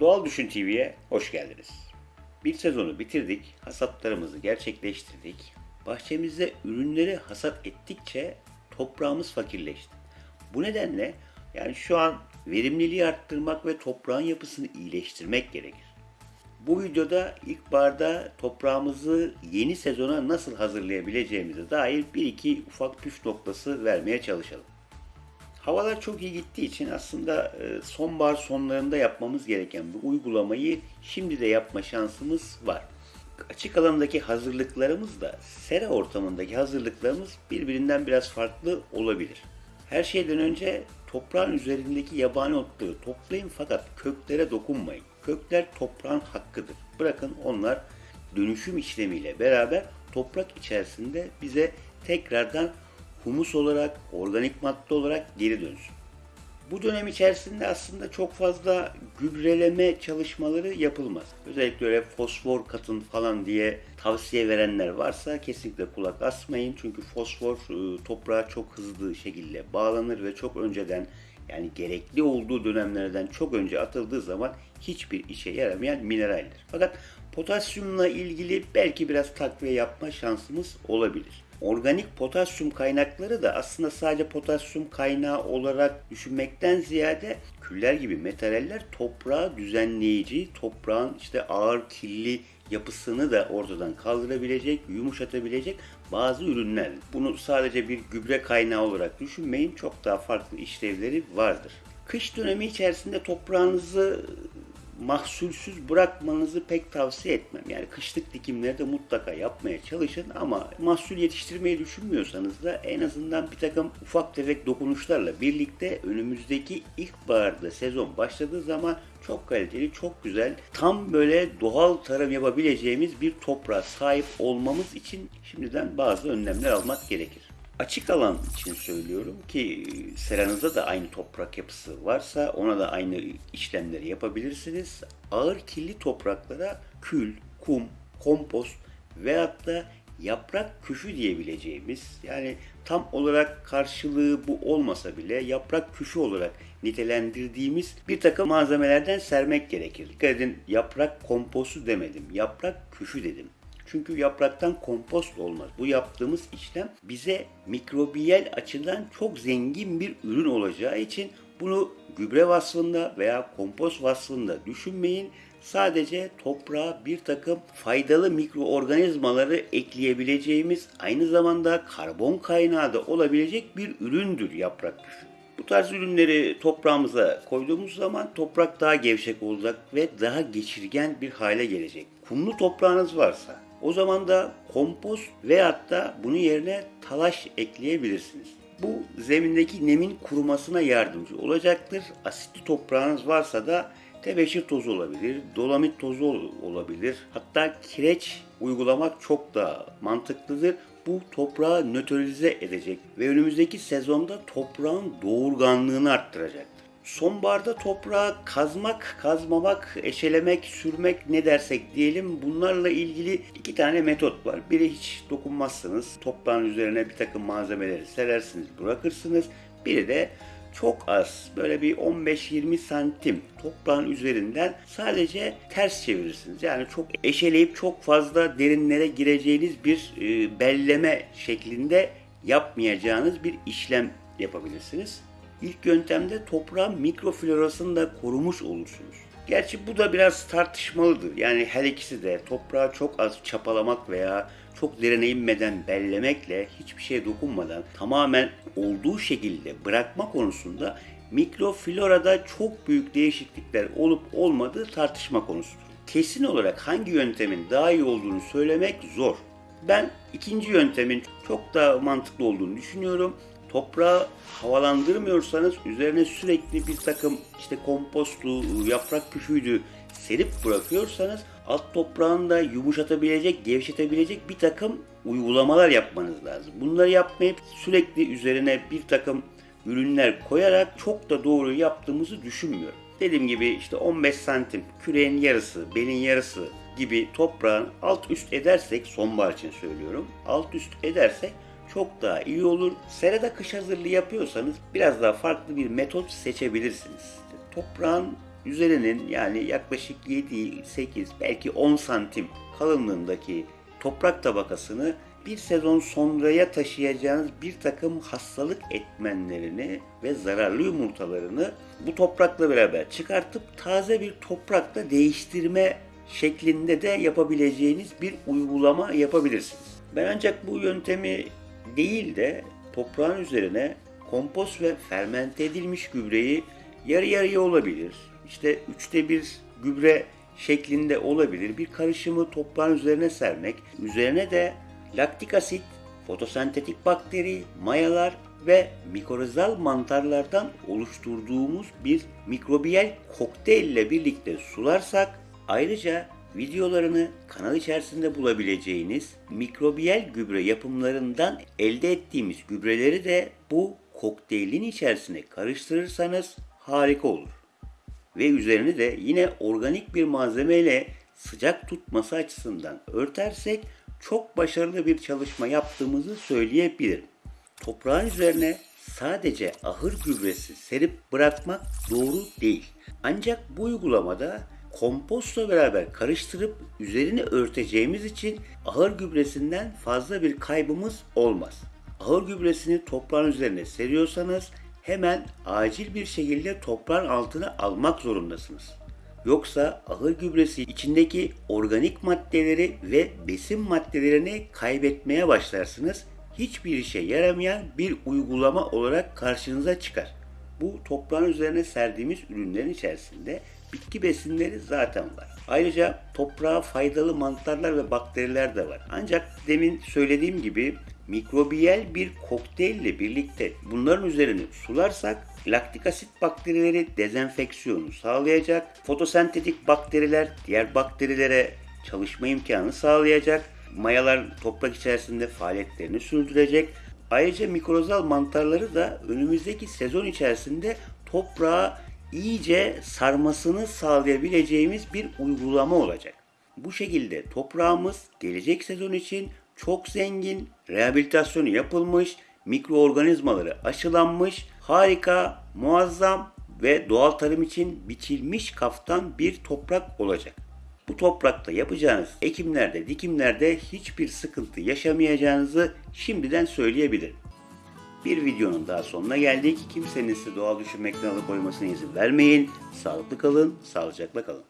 Doğal Düşün TV'ye hoş geldiniz. Bir sezonu bitirdik, hasatlarımızı gerçekleştirdik. Bahçemizde ürünleri hasat ettikçe toprağımız fakirleşti. Bu nedenle yani şu an verimliliği arttırmak ve toprağın yapısını iyileştirmek gerekir. Bu videoda ilkbaharda toprağımızı yeni sezona nasıl hazırlayabileceğimize dair bir iki ufak püf noktası vermeye çalışalım. Havalar çok iyi gittiği için aslında e, sonbahar sonlarında yapmamız gereken bu uygulamayı şimdi de yapma şansımız var. Açık alandaki hazırlıklarımız da sera ortamındaki hazırlıklarımız birbirinden biraz farklı olabilir. Her şeyden önce toprağın üzerindeki yabani otları toplayın fakat köklere dokunmayın. Kökler toprağın hakkıdır. Bırakın onlar dönüşüm işlemiyle beraber toprak içerisinde bize tekrardan humus olarak, organik madde olarak geri dönsün. Bu dönem içerisinde aslında çok fazla gübreleme çalışmaları yapılmaz. Özellikle öyle fosfor katın falan diye tavsiye verenler varsa kesinlikle kulak asmayın. Çünkü fosfor e, toprağa çok hızlı şekilde bağlanır ve çok önceden yani gerekli olduğu dönemlerden çok önce atıldığı zaman hiçbir işe yaramayan mineraldir. Fakat potasyumla ilgili belki biraz takviye yapma şansımız olabilir. Organik potasyum kaynakları da aslında sadece potasyum kaynağı olarak düşünmekten ziyade küller gibi metaller toprağı düzenleyici, toprağın işte ağır kirli yapısını da ortadan kaldırabilecek, yumuşatabilecek bazı ürünler. Bunu sadece bir gübre kaynağı olarak düşünmeyin. Çok daha farklı işlevleri vardır. Kış dönemi içerisinde toprağınızı mahsulsüz bırakmanızı pek tavsiye etmem. Yani kışlık dikimleri de mutlaka yapmaya çalışın ama mahsul yetiştirmeyi düşünmüyorsanız da en azından bir takım ufak tefek dokunuşlarla birlikte önümüzdeki ilkbaharda sezon başladığı zaman çok kaliteli, çok güzel, tam böyle doğal tarım yapabileceğimiz bir toprağa sahip olmamız için şimdiden bazı önlemler almak gerekir. Açık alan için söylüyorum ki seranızda da aynı toprak yapısı varsa ona da aynı işlemleri yapabilirsiniz. Ağır kirli topraklara kül, kum, kompost veyahut da yaprak küfü diyebileceğimiz yani tam olarak karşılığı bu olmasa bile yaprak küfü olarak nitelendirdiğimiz bir takım malzemelerden sermek gerekir. Dikkat edin yaprak kompostu demedim, yaprak küfü dedim. Çünkü yapraktan kompost olmaz. Bu yaptığımız işlem bize mikrobiyel açıdan çok zengin bir ürün olacağı için bunu gübre vasfında veya kompost vasfında düşünmeyin. Sadece toprağa bir takım faydalı mikroorganizmaları ekleyebileceğimiz aynı zamanda karbon kaynağı da olabilecek bir üründür yaprak küfü. Bu tarz ürünleri toprağımıza koyduğumuz zaman toprak daha gevşek olacak ve daha geçirgen bir hale gelecek. Kumlu toprağınız varsa o zaman da kompost veyahut da bunun yerine talaş ekleyebilirsiniz. Bu zemindeki nemin kurumasına yardımcı olacaktır. Asitli toprağınız varsa da tebeşir tozu olabilir, dolamit tozu olabilir. Hatta kireç uygulamak çok daha mantıklıdır. Bu toprağı nötralize edecek ve önümüzdeki sezonda toprağın doğurganlığını arttıracaktır. Sonbaharda toprağı kazmak, kazmamak, eşelemek, sürmek ne dersek diyelim bunlarla ilgili iki tane metot var. Biri hiç dokunmazsınız. Toprağın üzerine bir takım malzemeleri serersiniz, bırakırsınız. Biri de çok az böyle bir 15-20 santim toprağın üzerinden sadece ters çevirirsiniz. Yani çok eşeleyip çok fazla derinlere gireceğiniz bir e, belleme şeklinde yapmayacağınız bir işlem yapabilirsiniz. İlk yöntemde toprağın mikroflorasını da korumuş olursunuz. Gerçi bu da biraz tartışmalıdır. Yani her ikisi de toprağı çok az çapalamak veya çok derine inmeden bellemekle hiçbir şeye dokunmadan tamamen olduğu şekilde bırakma konusunda mikroflorada çok büyük değişiklikler olup olmadığı tartışma konusudur. Kesin olarak hangi yöntemin daha iyi olduğunu söylemek zor. Ben ikinci yöntemin çok daha mantıklı olduğunu düşünüyorum toprağı havalandırmıyorsanız üzerine sürekli bir takım işte kompostu, yaprak küfüydü serip bırakıyorsanız alt toprağını da yumuşatabilecek, gevşetebilecek bir takım uygulamalar yapmanız lazım. Bunları yapmayıp sürekli üzerine bir takım ürünler koyarak çok da doğru yaptığımızı düşünmüyorum. Dediğim gibi işte 15 santim küreğin yarısı, belin yarısı gibi toprağın alt üst edersek, sonbahar için söylüyorum, alt üst edersek çok daha iyi olur. Serada kış hazırlığı yapıyorsanız biraz daha farklı bir metot seçebilirsiniz. Toprağın üzerinin yani yaklaşık 7, 8 belki 10 santim kalınlığındaki toprak tabakasını bir sezon sonraya taşıyacağınız bir takım hastalık etmenlerini ve zararlı yumurtalarını bu toprakla beraber çıkartıp taze bir toprakla değiştirme şeklinde de yapabileceğiniz bir uygulama yapabilirsiniz. Ben ancak bu yöntemi değil de toprağın üzerine kompost ve fermente edilmiş gübreyi yarı yarıya olabilir. İşte üçte bir gübre şeklinde olabilir. Bir karışımı toprağın üzerine sermek. Üzerine de laktik asit, fotosentetik bakteri, mayalar ve mikorizal mantarlardan oluşturduğumuz bir mikrobiyal kokteyl ile birlikte sularsak ayrıca videolarını kanal içerisinde bulabileceğiniz mikrobiyal gübre yapımlarından elde ettiğimiz gübreleri de bu kokteylin içerisine karıştırırsanız harika olur. Ve üzerini de yine organik bir malzemeyle sıcak tutması açısından örtersek çok başarılı bir çalışma yaptığımızı söyleyebilirim. Toprağın üzerine sadece ahır gübresi serip bırakmak doğru değil. Ancak bu uygulamada kompostla beraber karıştırıp üzerini örteceğimiz için ahır gübresinden fazla bir kaybımız olmaz. Ahır gübresini toprağın üzerine seriyorsanız hemen acil bir şekilde toprağın altına almak zorundasınız. Yoksa ahır gübresi içindeki organik maddeleri ve besin maddelerini kaybetmeye başlarsınız. Hiçbir işe yaramayan bir uygulama olarak karşınıza çıkar. Bu toprağın üzerine serdiğimiz ürünlerin içerisinde bitki besinleri zaten var. Ayrıca toprağa faydalı mantarlar ve bakteriler de var. Ancak demin söylediğim gibi mikrobiyel bir kokteylle birlikte bunların üzerini sularsak laktik asit bakterileri dezenfeksiyonu sağlayacak. Fotosentetik bakteriler diğer bakterilere çalışma imkanı sağlayacak. Mayalar toprak içerisinde faaliyetlerini sürdürecek. Ayrıca mikrozal mantarları da önümüzdeki sezon içerisinde toprağa iyice sarmasını sağlayabileceğimiz bir uygulama olacak. Bu şekilde toprağımız gelecek sezon için çok zengin, rehabilitasyonu yapılmış, mikroorganizmaları aşılanmış, harika, muazzam ve doğal tarım için biçilmiş kaftan bir toprak olacak. Bu toprakta yapacağınız ekimlerde, dikimlerde hiçbir sıkıntı yaşamayacağınızı şimdiden söyleyebilirim. Bir videonun daha sonuna geldik. Kimsenin sizi doğal düşünmekten alıkoymasına izin vermeyin. Sağlıklı kalın, sağlıcakla kalın.